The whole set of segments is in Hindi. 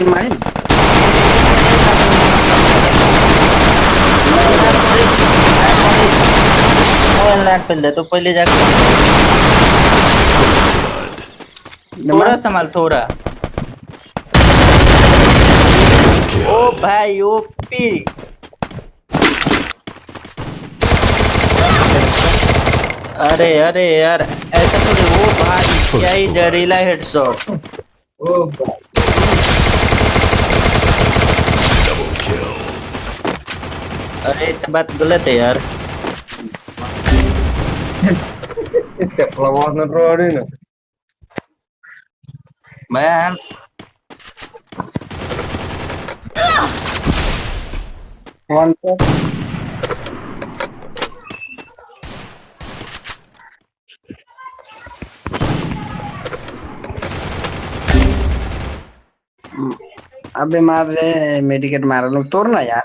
तो पहले थोड़ा संभाल थोड़ा ओ भाई ओपी अरे अरे यार ऐसा थोड़ी वो भाई क्या ही जहरीला हेडशॉट ओ भाई Eh, cepat gelet ya. Tidak lawan nerode nih. Bayar. Mantap. Abi mar medikit marah lu turun ya.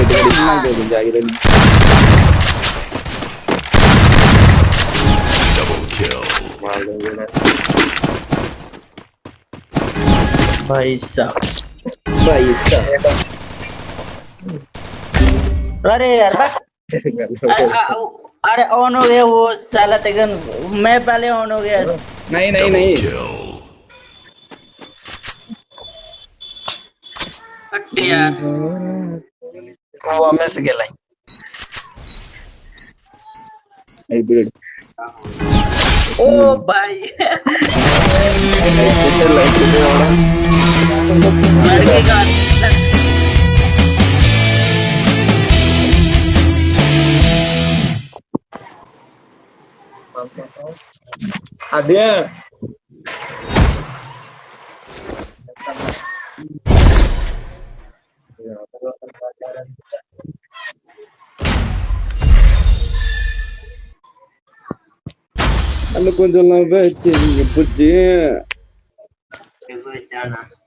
दे दे दे दे अरे यार बस अरे ऑन हो गया वो साला तेगन मैं पहले ऑन हो गया नहीं नहीं नहीं यार गोवा गेलाय Ô, Bahia! Adriano, Ya, pembelajaran. Anu kunjung lambat, nyebut dia. Nyebut jalan.